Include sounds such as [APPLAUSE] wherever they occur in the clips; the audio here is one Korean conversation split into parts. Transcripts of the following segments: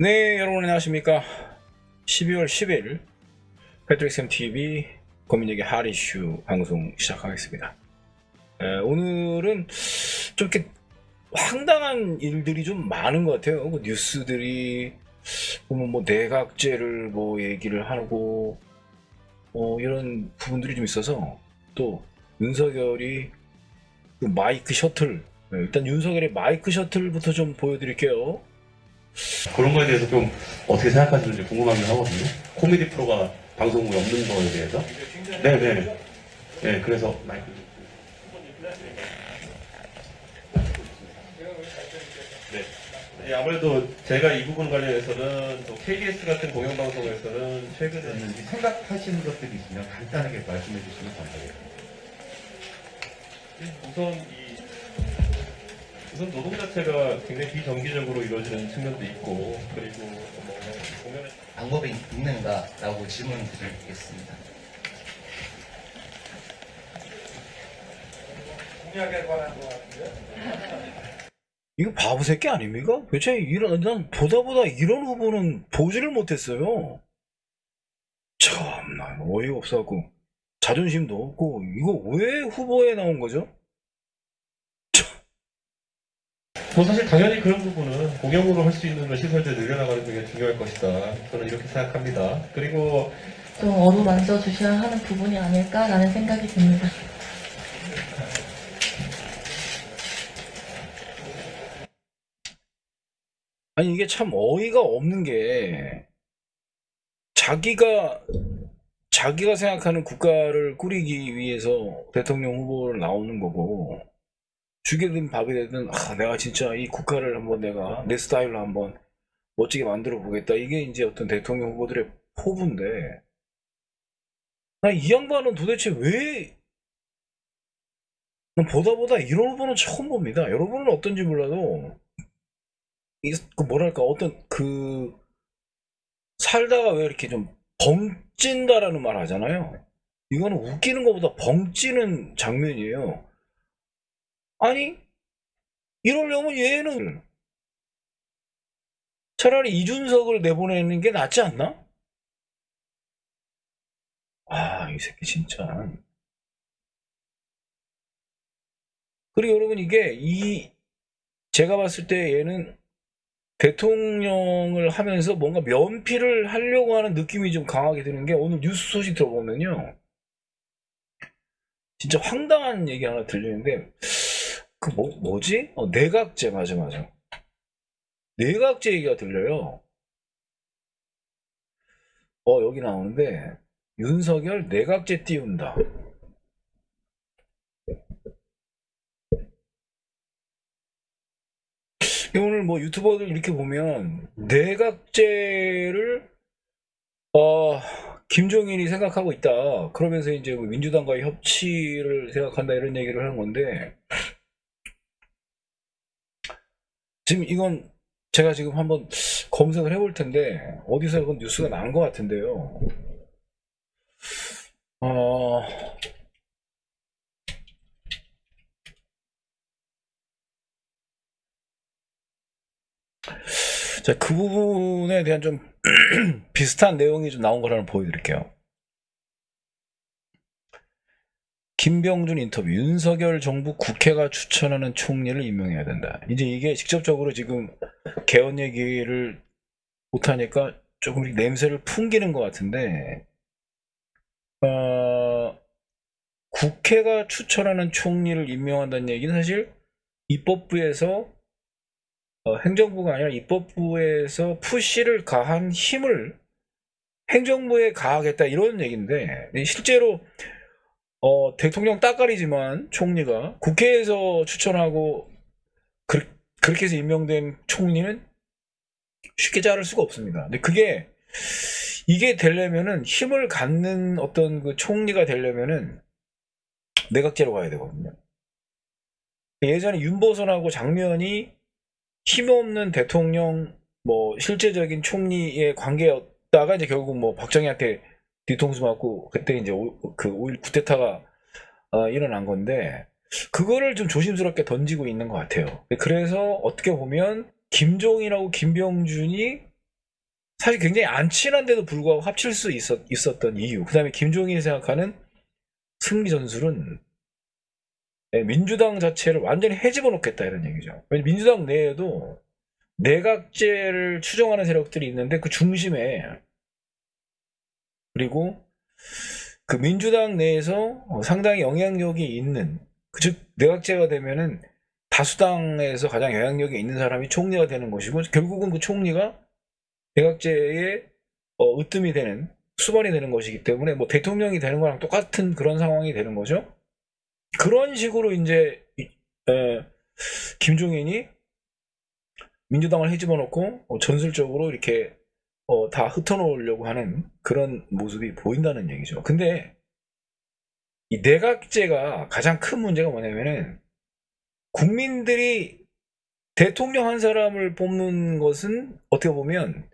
네, 여러분 안녕하십니까. 12월 10일 패트릭쌤 TV 고민얘기 하리슈 방송 시작하겠습니다. 에, 오늘은 좀 이렇게 황당한 일들이 좀 많은 것 같아요. 그 뉴스들이 보면 뭐 내각제를 뭐 얘기를 하고 어, 이런 부분들이 좀 있어서 또 윤석열이 그 마이크 셔틀 네, 일단 윤석열의 마이크 셔틀부터 좀 보여드릴게요. 그런 거에 대해서 좀 어떻게 생각하시는지 궁금하긴 하거든요. 코미디 프로가 방송국에 없는 거에 대해서. 네네. 네, 그래서 마이크. 네. 네, 아무래도 제가 이 부분 관련해서는 또 KBS 같은 공영방송에서는 최근에 생각하시는 것들이 있으면 간단하게 말씀해 주시면 감사하겠습니다. 우선 이 우선 노동 자체가 굉장히 비정기적으로 이루어지는 측면도 있고 그리고 뭐 공연을 방법이 있는가라고 질문 드리겠습니다. [LAUGHS] 이거 바보 새끼 아닙니까? 도대체 이런 난 보다 보다 이런 후보는 보지를 못했어요. 참나 어이가 없어갖고 자존심도 없고 이거 왜 후보에 나온 거죠? 뭐 사실 당연히 그런 부분은 공용으로 할 수 있는 시설들 늘려나가는 게 중요할 것이다. 저는 이렇게 생각합니다. 그리고 좀 어루만져 주셔야 하는 부분이 아닐까라는 생각이 듭니다. 아니 이게 참 어이가 없는 게 자기가 자기가 생각하는 국가를 꾸리기 위해서 대통령 후보를 나오는 거고 죽이든 밥이 되든 아, 내가 진짜 이 국가를 한번 내가 내 스타일로 한번 멋지게 만들어 보겠다 이게 이제 어떤 대통령 후보들의 포부인데 나 이 양반은 도대체 왜난 보다 보다 이런 후보는 처음 봅니다 여러분은 어떤지 몰라도 이, 그 뭐랄까 어떤 그 살다가 왜 이렇게 좀 벙찐다라는 말 하잖아요. 이거는 웃기는 것보다 벙찌는 장면이에요. 아니 이러려면 얘는 차라리 이준석을 내보내는 게 낫지 않나? 아, 이 새끼 진짜. 그리고 여러분 이게 이 제가 봤을 때 얘는 대통령을 하면서 뭔가 면피를 하려고 하는 느낌이 좀 강하게 드는 게 오늘 뉴스 소식 들어보면요. 진짜 황당한 얘기 하나 들리는데, 그 뭐, 뭐지? 어, 내각제, 맞아, 맞아. 내각제 얘기가 들려요. 어, 여기 나오는데, 윤석열 내각제 띄운다. 오늘 뭐 유튜버들 이렇게 보면 내각제를 어 김종인이 생각하고 있다. 그러면서 이제 뭐 민주당과의 협치를 생각한다 이런 얘기를 하는 건데 지금 이건 제가 지금 한번 검색을 해볼 텐데 어디서 이건 뉴스가 나온 것 같은데요. 어 자, 그 부분에 대한 좀 [CLEARS THROAT] 비슷한 내용이 좀 나온 거를 보여드릴게요. 김병준 인터뷰, 윤석열 정부 국회가 추천하는 총리를 임명해야 된다. 이제 이게 직접적으로 지금 개헌 얘기를 못하니까 조금 냄새를 풍기는 것 같은데, 어, 국회가 추천하는 총리를 임명한다는 얘기는 사실 입법부에서 어, 행정부가 아니라 입법부에서 푸시를 가한 힘을 행정부에 가하겠다 이런 얘기인데 실제로 어, 대통령 따까리지만 총리가 국회에서 추천하고 그, 그렇게 해서 임명된 총리는 쉽게 자를 수가 없습니다. 근데 그게 이게 되려면은 힘을 갖는 어떤 그 총리가 되려면은 내각제로 가야 되거든요. 예전에 윤보선하고 장면이 힘없는 대통령 뭐 실제적인 총리의 관계였다가 이제 결국 뭐 박정희한테 뒤통수 맞고 그때 이제 오, 그5.1 쿠데타가 어, 일어난 건데 그거를 좀 조심스럽게 던지고 있는 것 같아요. 그래서 어떻게 보면 김종인하고 김병준이 사실 굉장히 안 친한데도 불구하고 합칠 수 있었, 있었던 이유. 그 다음에 김종인이 생각하는 승리 전술은 네, 민주당 자체를 완전히 해집어 놓겠다 이런 얘기죠. 민주당 내에도 내각제를 추정하는 세력들이 있는데 그 중심에 그리고 그 민주당 내에서 어, 상당히 영향력이 있는 그즉 내각제가 되면은 다수당에서 가장 영향력이 있는 사람이 총리가 되는 것이고 결국은 그 총리가 내각제의 어, 으뜸이 되는 수반이 되는 것이기 때문에 뭐 대통령이 되는 거랑 똑같은 그런 상황이 되는 거죠. 그런 식으로 이제 이- 에, 김종인이 민주당을 해집어 놓고 어, 전술적으로 이렇게 어, 다 흩어놓으려고 하는 그런 모습이 보인다는 얘기죠. 근데 이 내각제가 가장 큰 문제가 뭐냐면은 국민들이 대통령 한 사람을 뽑는 것은 어떻게 보면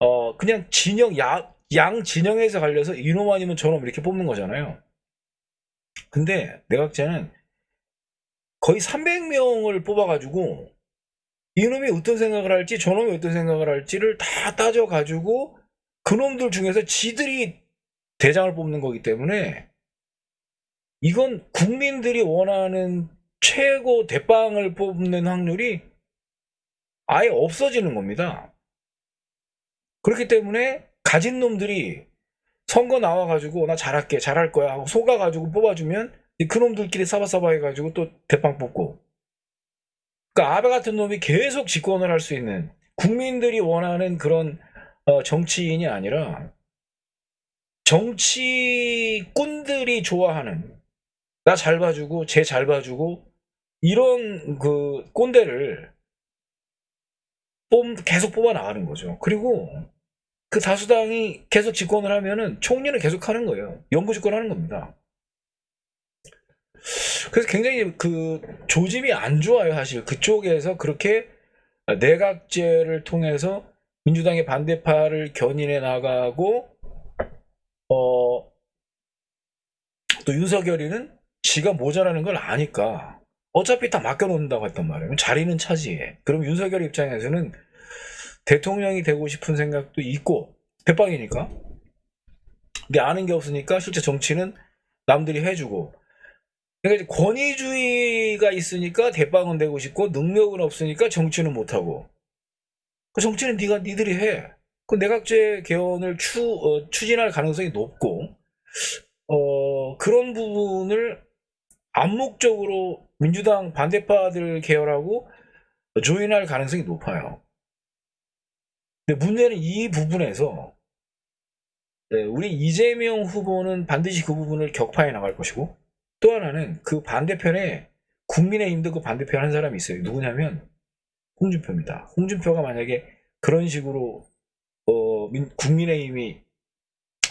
어 그냥 진영 야, 양 진영에서 갈려서 이놈 아니면 저놈 이렇게 뽑는 거잖아요. 근데 내각제는 거의 300명을 뽑아가지고 이놈이 어떤 생각을 할지 저놈이 어떤 생각을 할지를 다 따져가지고 그놈들 중에서 지들이 대장을 뽑는 거기 때문에 이건 국민들이 원하는 최고 대빵을 뽑는 확률이 아예 없어지는 겁니다. 그렇기 때문에 가진 놈들이 선거 나와가지고 나 잘할게 잘할 거야 하고 속아가지고 뽑아주면 그놈들끼리 사바사바 해가지고 또 대빵 뽑고 그러니까 아베 같은 놈이 계속 집권을 할 수 있는 국민들이 원하는 그런 어, 정치인이 아니라 정치꾼들이 좋아하는 나 잘 봐주고 쟤 잘 봐주고 이런 그 꼰대를 뽑 계속 뽑아 나가는 거죠. 그리고 그 다수당이 계속 집권을 하면은 총리는 계속 하는 거예요. 영구 집권하는 겁니다. 그래서 굉장히 그 조짐이 안 좋아요, 사실. 그쪽에서 그렇게 내각제를 통해서 민주당의 반대파를 견인해 나가고, 어, 또 윤석열이는 지가 모자라는 걸 아니까 어차피 다 맡겨놓는다고 했단 말이에요. 자리는 차지해. 그럼 윤석열 입장에서는 대통령이 되고 싶은 생각도 있고, 대빵이니까. 근데 아는 게 없으니까 실제 정치는 남들이 해주고, 그러니까 이제 권위주의가 있으니까 대빵은 되고 싶고 능력은 없으니까 정치는 못하고 그 정치는 네가 니들이 해. 그 내각제 개헌을 추, 어, 추진할 가능성이 높고 어, 그런 부분을 암묵적으로 민주당 반대파들 계열하고 조인할 가능성이 높아요. 근데 문제는 이 부분에서 네, 우리 이재명 후보는 반드시 그 부분을 격파해 나갈 것이고 또 하나는 그 반대편에 국민의힘도 그 반대편 한 사람이 있어요. 누구냐면 홍준표입니다. 홍준표가 만약에 그런 식으로 어, 민- 국민의힘이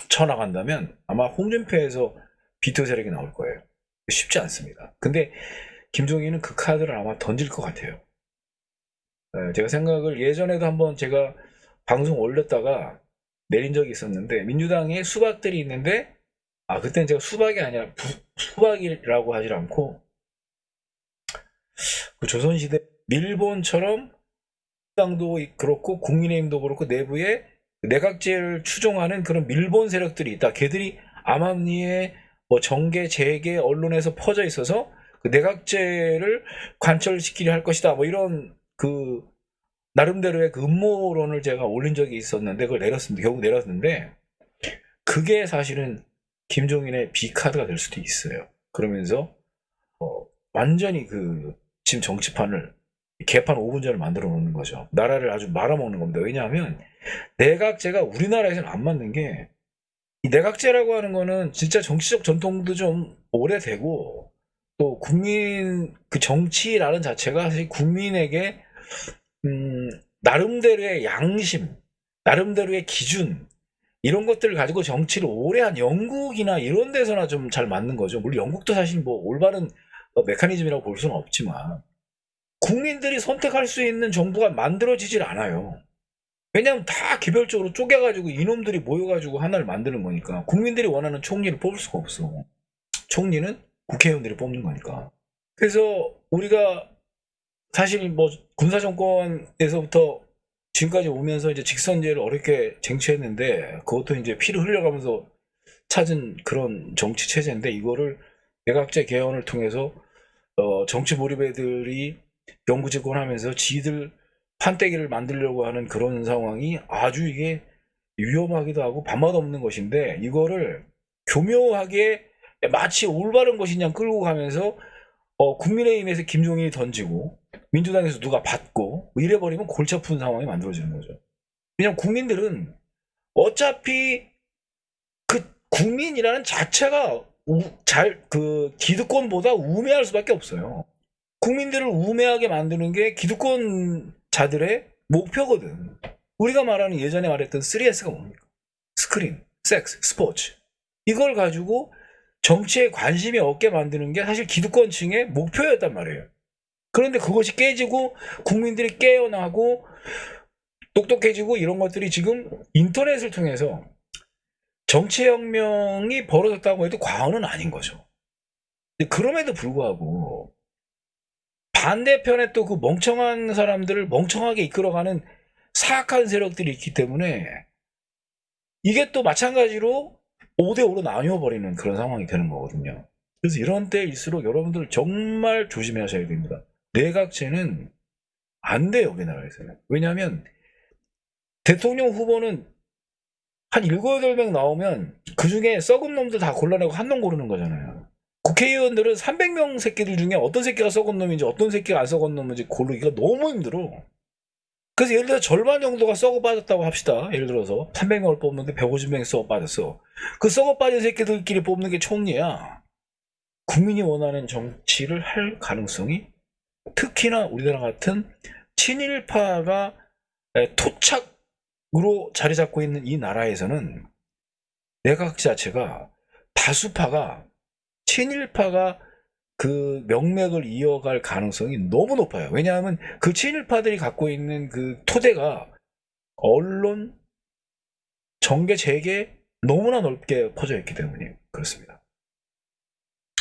쳐나간다면 아마 홍준표에서 비토 세력이 나올 거예요. 쉽지 않습니다. 근데 김종인은 그 카드를 아마 던질 것 같아요. 에, 제가 생각을 예전에도 한번 제가 방송 올렸다가 내린 적이 있었는데 민주당에 수박들이 있는데 아 그때는 제가 수박이 아니라 부, 수박이라고 하질 않고 그 조선시대 밀본처럼 당도 그렇고 국민의힘도 그렇고 내부에 내각제를 추종하는 그런 밀본 세력들이 있다. 걔들이 암암리에 뭐 정계, 재계, 언론에서 퍼져 있어서 그 내각제를 관철시키려 할 것이다. 뭐 이런 그 나름대로의 그 음모론을 제가 올린 적이 있었는데 그걸 내렸습니다. 결국 내렸는데 그게 사실은 김종인의 비카드가 될 수도 있어요. 그러면서 어, 완전히 그 지금 정치판을 개판 5분 전을 만들어 놓는 거죠. 나라를 아주 말아먹는 겁니다. 왜냐하면 내각제가 우리나라에서는 안 맞는 게 이 내각제라고 하는 거는 진짜 정치적 전통도 좀 오래되고 또 국민 그 정치라는 자체가 사실 국민에게 음, 나름대로의 양심, 나름대로의 기준 이런 것들을 가지고 정치를 오래 한 영국이나 이런 데서나 좀 잘 맞는 거죠. 물론 영국도 사실 뭐 올바른 어, 메커니즘이라고 볼 수는 없지만 국민들이 선택할 수 있는 정부가 만들어지질 않아요. 왜냐하면 다 개별적으로 쪼개가지고 이놈들이 모여가지고 하나를 만드는 거니까 국민들이 원하는 총리를 뽑을 수가 없어. 총리는 국회의원들이 뽑는 거니까. 그래서 우리가 사실 뭐 군사정권에서부터 지금까지 오면서 이제 직선제를 어렵게 쟁취했는데 그것도 이제 피를 흘려가면서 찾은 그런 정치 체제인데 이거를 내각제 개헌을 통해서 어, 정치 몰입애들이 영구 집권하면서 지들 판때기를 만들려고 하는 그런 상황이 아주 이게 위험하기도 하고 밥맛 없는 것인데 이거를 교묘하게 마치 올바른 것이냐 끌고 가면서 어, 국민의힘에서 김종인이 던지고 민주당에서 누가 받고 이래버리면 골치 아픈 상황이 만들어지는 거죠. 왜냐면 국민들은 어차피 그 국민이라는 자체가 잘 그 기득권보다 우매할 수밖에 없어요. 국민들을 우매하게 만드는 게 기득권 자들의 목표거든. 우리가 말하는 예전에 말했던 3S가 뭡니까? 스크린, 섹스, 스포츠. 이걸 가지고 정치에 관심이 없게 만드는 게 사실 기득권층의 목표였단 말이에요. 그런데 그것이 깨지고 국민들이 깨어나고 똑똑해지고 이런 것들이 지금 인터넷을 통해서 정치혁명이 벌어졌다고 해도 과언은 아닌 거죠. 그럼에도 불구하고 반대편에 또 그 멍청한 사람들을 멍청하게 이끌어가는 사악한 세력들이 있기 때문에 이게 또 마찬가지로 5대5로 나뉘어 버리는 그런 상황이 되는 거거든요. 그래서 이런 때일수록 여러분들 정말 조심하셔야 됩니다. 내각제는 안 돼요, 우리나라에서는. 왜냐하면 대통령 후보는 한 7, 8명 나오면 그 중에 썩은 놈들 다 골라내고 한 놈 고르는 거잖아요. 국회의원들은 300명 새끼들 중에 어떤 새끼가 썩은 놈인지 어떤 새끼가 안 썩은 놈인지 고르기가 너무 힘들어. 그래서 예를 들어 절반 정도가 썩어 빠졌다고 합시다. 예를 들어서 300명을 뽑는데 150명이 썩어 빠졌어. 그 썩어 빠진 새끼들끼리 뽑는 게 총리야. 국민이 원하는 정치를 할 가능성이 특히나 우리나라 같은 친일파가 토착으로 자리 잡고 있는 이 나라에서는 내각 자체가 다수파가 친일파가 그 명맥을 이어갈 가능성이 너무 높아요. 왜냐하면 그 친일파들이 갖고 있는 그 토대가 언론, 정계, 재계 너무나 넓게 퍼져 있기 때문에 그렇습니다.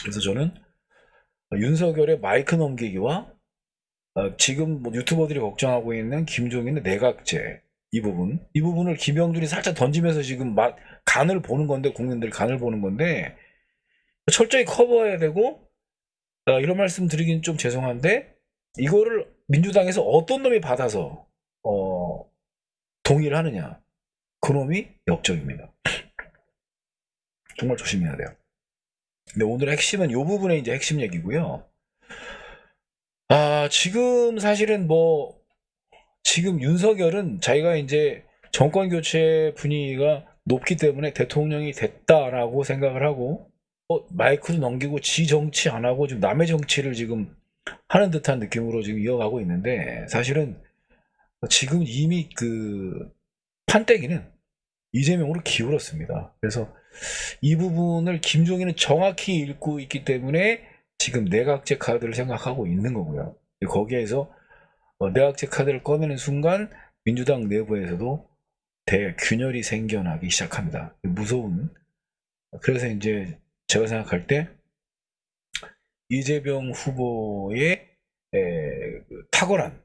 그래서 저는 윤석열의 마이크 넘기기와 어, 지금 뭐 유튜버들이 걱정하고 있는 김종인의 내각제 이 부분 이 부분을 김영준이 살짝 던지면서 지금 막 간을 보는 건데 국민들 간을 보는 건데 철저히 커버해야 되고 어, 이런 말씀 드리긴 좀 죄송한데 이거를 민주당에서 어떤 놈이 받아서 어, 동의를 하느냐 그 놈이 역적입니다. 정말 조심해야 돼요. 근데 오늘 핵심은 이 부분에 이제 핵심 얘기고요. 아 지금 사실은 뭐 지금 윤석열은 자기가 이제 정권 교체 분위기가 높기 때문에 대통령이 됐다라고 생각을 하고 어, 마이크도 넘기고 지 정치 안 하고 지금 남의 정치를 지금 하는 듯한 느낌으로 지금 이어가고 있는데 사실은 지금 이미 그 판때기는 이재명으로 기울었습니다. 그래서 이 부분을 김종인은 정확히 읽고 있기 때문에 지금 내각제 카드를 생각하고 있는 거고요. 거기에서 어, 내각제 카드를 꺼내는 순간 민주당 내부에서도 대균열이 생겨나기 시작합니다. 무서운 그래서 이제 제가 생각할 때 이재명 후보의 에, 그 탁월한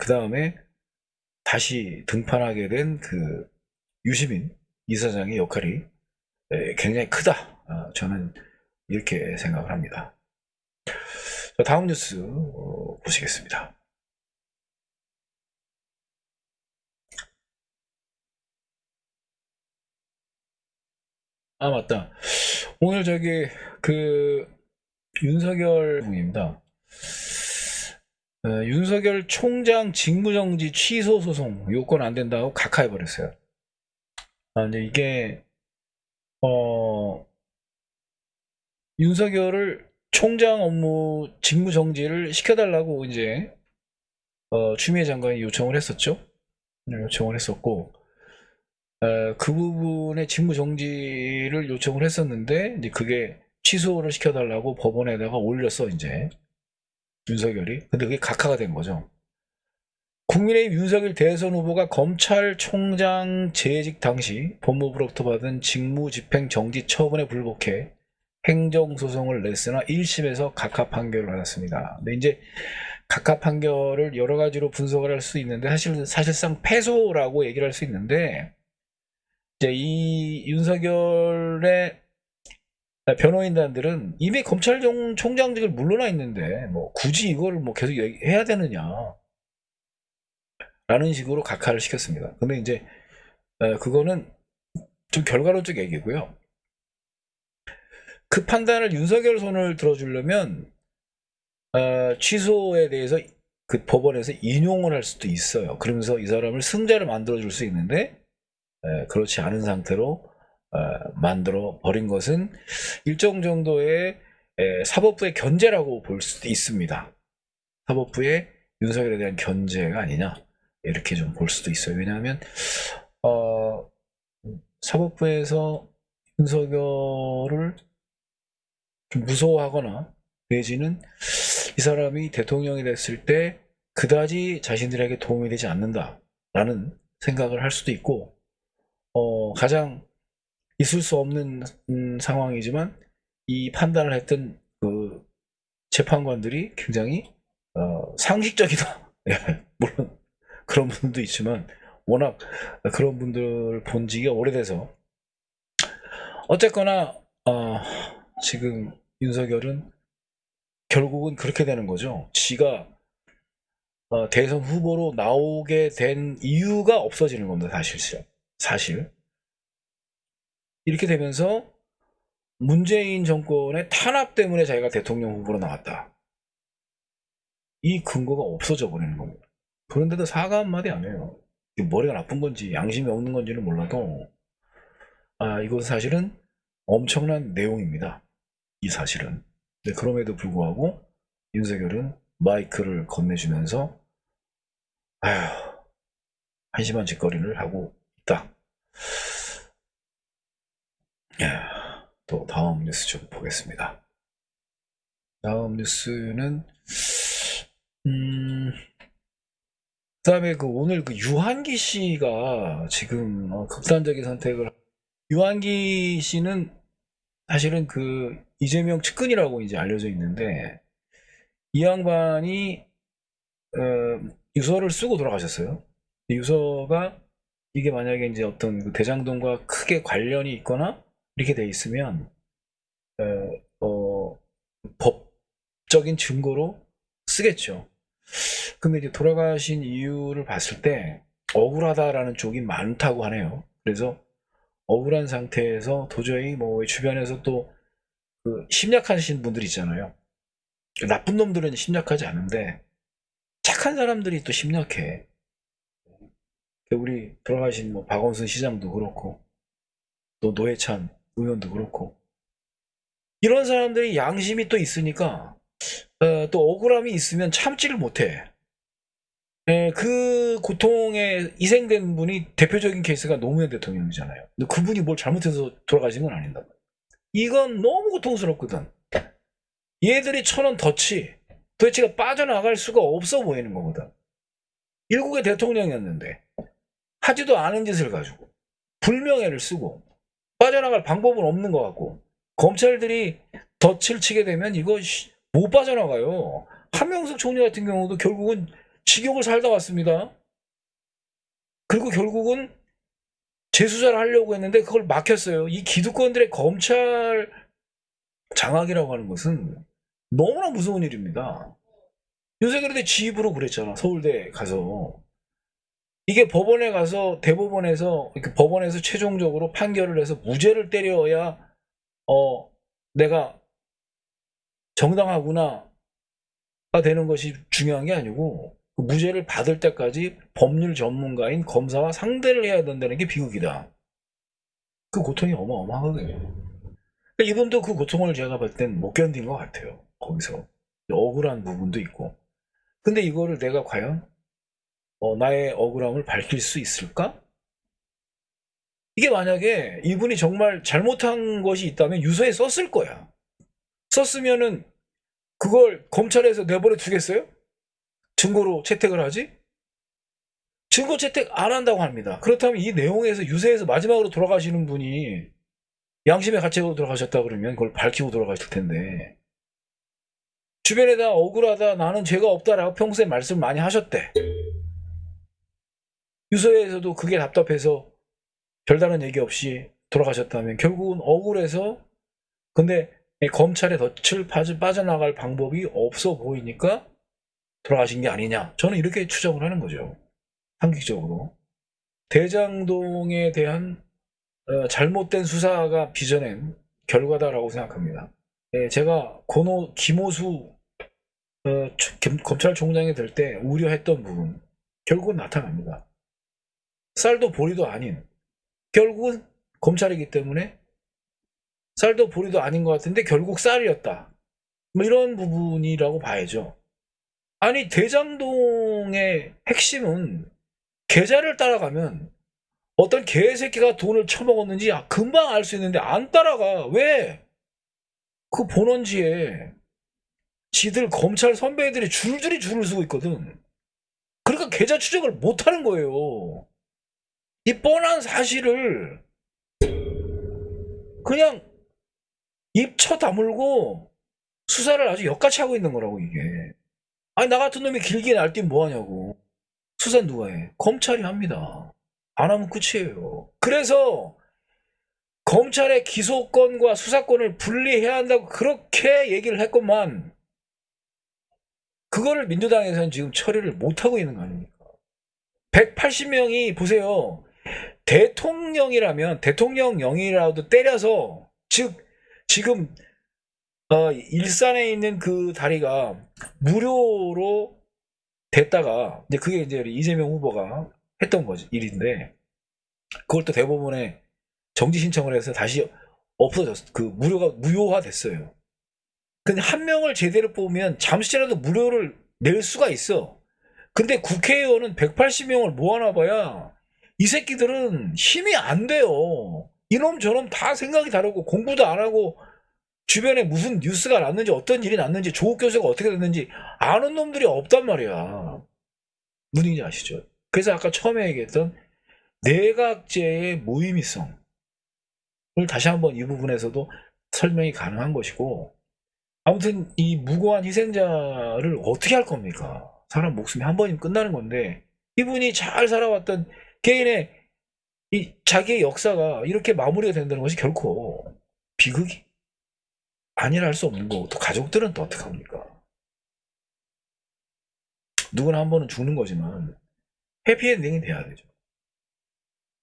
그 다음에 다시 등판하게 된 그 유시민 이사장의 역할이 에, 굉장히 크다. 아, 저는 이렇게 생각을 합니다. 자, 다음 뉴스 어, 보시겠습니다. 아 맞다. 오늘 저기 그 윤석열 분입니다. 어, 윤석열 총장 직무정지 취소 소송 요건 안 된다고 각하해 버렸어요. 아 근데 이게 어 윤석열을 총장 업무 직무 정지를 시켜달라고 이제 어, 추미애 장관이 요청을 했었죠. 네, 요청을 했었고 어, 그 부분의 직무 정지를 요청을 했었는데 이제 그게 취소를 시켜달라고 법원에다가 올렸어 이제 윤석열이 근데 그게 각하가 된 거죠 국민의힘 윤석열 대선 후보가 검찰총장 재직 당시 법무부로부터 받은 직무집행 정지 처분에 불복해 행정소송을 냈으나 1심에서 각하 판결을 받았습니다 근데 이제 각하 판결을 여러 가지로 분석을 할 수 있는데 사실 사실상 패소라고 얘기를 할 수 있는데 이제 이 윤석열의 변호인단들은 이미 검찰총장직을 물러나 있는데 뭐 굳이 이거를 뭐 계속 해야 되느냐 라는 식으로 각하를 시켰습니다. 근데 이제 에, 그거는 좀 결과론적 얘기고요. 그 판단을 윤석열 손을 들어주려면 어, 취소에 대해서 그 법원에서 인용을 할 수도 있어요. 그러면서 이 사람을 승자를 만들어 줄 수 있는데 에, 그렇지 않은 상태로 어, 만들어 버린 것은 일정 정도의 에, 사법부의 견제라고 볼 수도 있습니다. 사법부의 윤석열에 대한 견제가 아니냐 이렇게 좀 볼 수도 있어요. 왜냐하면 어, 사법부에서 윤석열을 좀 무서워하거나 내지는 이 사람이 대통령이 됐을 때 그다지 자신들에게 도움이 되지 않는다라는 생각을 할 수도 있고 어, 가장 있을 수 없는 음, 상황이지만 이 판단을 했던 그 재판관들이 굉장히 어, 상식적이다. [LAUGHS] 예, 물론 그런 분도 있지만 워낙 그런 분들 본 지가 오래돼서 어쨌거나 어, 지금 윤석열은 결국은 그렇게 되는 거죠. 지가 어, 대선 후보로 나오게 된 이유가 없어지는 겁니다. 사실 사실 이렇게 되면서 문재인 정권의 탄압 때문에 자기가 대통령 후보로 나왔다. 이 근거가 없어져 버리는 겁니다. 그런데도 사과 한마디 안 해요. 머리가 나쁜 건지 양심이 없는 건지는 몰라도 아 이건 사실은 엄청난 내용입니다. 이 사실은. 네, 그럼에도 불구하고 윤석열은 마이크를 건네주면서 아휴 한심한 짓거리를 하고 있다. 야, 또 다음 뉴스 좀 보겠습니다. 다음 뉴스는 음 그다음에 그 오늘 그 유한기 씨가 지금 어, 극단적인 선택을 유한기 씨는 사실은 그 이재명 측근이라고 이제 알려져 있는데 이 양반이 어, 유서를 쓰고 돌아가셨어요. 이 유서가 이게 만약에 이제 어떤 그 대장동과 크게 관련이 있거나 이렇게 돼 있으면 어, 어, 법적인 증거로 쓰겠죠. 근데 이제 돌아가신 이유를 봤을 때 억울하다라는 쪽이 많다고 하네요. 그래서 억울한 상태에서 도저히 뭐 주변에서 또 그 심약하신 분들 있잖아요. 나쁜 놈들은 심약하지 않은데 착한 사람들이 또 심약해. 우리 돌아가신 뭐 박원순 시장도 그렇고 또 노회찬 의원도 그렇고 이런 사람들이 양심이 또 있으니까 어, 또 억울함이 있으면 참지를 못해. 에, 그 고통에 희생된 분이 대표적인 케이스가 노무현 대통령이잖아요. 근데 그분이 뭘 잘못해서 돌아가신 건 아닌다. 이건 너무 고통스럽거든. 얘들이 쳐놓은 덫이 도대체가 빠져나갈 수가 없어 보이는 거거든. 일국의 대통령이었는데 하지도 않은 짓을 가지고 불명예를 쓰고 빠져나갈 방법은 없는 것 같고 검찰들이 덫을 치게 되면 이거 못 빠져나가요. 한명숙 총리 같은 경우도 결국은 직역을 살다 왔습니다. 그리고 결국은 재수사를 하려고 했는데 그걸 막혔어요. 이 기득권들의 검찰 장악이라고 하는 것은 너무나 무서운 일입니다. 윤석열이 지 입으로 그랬잖아. 서울대 가서. 이게 법원에 가서 대법원에서 이렇게 법원에서 최종적으로 판결을 해서 무죄를 때려야 어 내가 정당하구나가 되는 것이 중요한 게 아니고 그 무죄를 받을 때까지 법률 전문가인 검사와 상대를 해야 된다는 게 비극이다. 그 고통이 어마어마하거든요. 그러니까 이분도 그 고통을 제가 볼 땐 못 견딘 것 같아요. 거기서 억울한 부분도 있고. 근데 이거를 내가 과연 어, 나의 억울함을 밝힐 수 있을까? 이게 만약에 이분이 정말 잘못한 것이 있다면 유서에 썼을 거야. 썼으면은 그걸 검찰에서 내버려 두겠어요? 증거로 채택을 하지? 증거 채택 안 한다고 합니다. 그렇다면 이 내용에서 유세에서 마지막으로 돌아가시는 분이 양심의 가책으로 돌아가셨다 그러면 그걸 밝히고 돌아가실 텐데 주변에다 억울하다 나는 죄가 없다라고 평소에 말씀 많이 하셨대. 유서에서도 그게 답답해서 별다른 얘기 없이 돌아가셨다면 결국은 억울해서 근데 검찰의 덫을 빠져- 빠져나갈 방법이 없어 보이니까 돌아가신 게 아니냐. 저는 이렇게 추정을 하는 거죠. 상식적으로. 대장동에 대한 어, 잘못된 수사가 빚어낸 결과다라고 생각합니다. 예, 제가 고노 김호수 어, 검찰총장이 될 때 우려했던 부분 결국은 나타납니다. 쌀도 보리도 아닌 결국은 검찰이기 때문에 쌀도 보리도 아닌 것 같은데 결국 쌀이었다. 뭐 이런 부분이라고 봐야죠. 아니 대장동의 핵심은 계좌를 따라가면 어떤 개새끼가 돈을 처먹었는지 아, 금방 알 수 있는데 안 따라가. 왜? 그 본원지에 지들 검찰 선배들이 줄줄이 줄을 서고 있거든. 그러니까 계좌 추적을 못 하는 거예요. 이 뻔한 사실을 그냥 입 쳐 다물고 수사를 아주 역같이 하고 있는 거라고 이게. 아니 나 같은 놈이 길게 날뛰면 뭐하냐고. 수사 누가 해? 검찰이 합니다. 안 하면 끝이에요. 그래서 검찰의 기소권과 수사권을 분리해야 한다고 그렇게 얘기를 했건만 그거를 민주당에서는 지금 처리를 못하고 있는 거 아닙니까? 180명이 보세요. 대통령이라면 대통령령이라도 때려서 즉 지금 어, 일산에 있는 그 다리가 무료로 됐다가 이제 그게 이제 이재명 후보가 했던 거지 일인데 그걸 또 대법원에 정지 신청을 해서 다시 없어졌어. 그 무료가 무효화 됐어요. 근데 한 명을 제대로 뽑으면 잠시라도 무료를 낼 수가 있어. 근데 국회의원은 180명을 모아놔봐야 이 새끼들은 힘이 안 돼요. 이놈 저놈 다 생각이 다르고 공부도 안 하고 주변에 무슨 뉴스가 났는지 어떤 일이 났는지 조국 교수가 어떻게 됐는지 아는 놈들이 없단 말이야. 무슨 얘기인지 아시죠? 그래서 아까 처음에 얘기했던 내각제의 무의미성을 다시 한번 이 부분에서도 설명이 가능한 것이고 아무튼 이 무고한 희생자를 어떻게 할 겁니까? 사람 목숨이 한 번이면 끝나는 건데 이분이 잘 살아왔던 개인의 이 자기의 역사가 이렇게 마무리가 된다는 것이 결코 비극이 아니라 할수 없는 거고 또 가족들은 또 어떡합니까? 누구나 한 번은 죽는 거지만 해피엔딩이 돼야 되죠.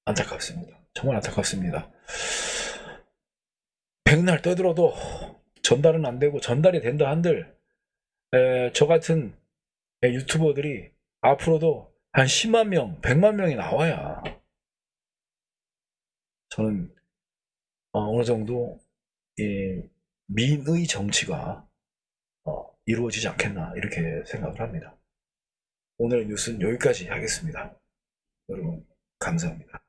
안타깝습니다. 정말 안타깝습니다. 백날 떠들어도 전달은 안 되고 전달이 된다 한들 에, 저 같은 에, 유튜버들이 앞으로도 한 10만 명, 100만 명이 나와야 저는 어, 느 정도 이 민의 정치가 어, 이루어지지 않겠나 이렇게 생각을 합니다. 오늘 뉴스는 여기까지 하겠습니다. 여러분 감사합니다.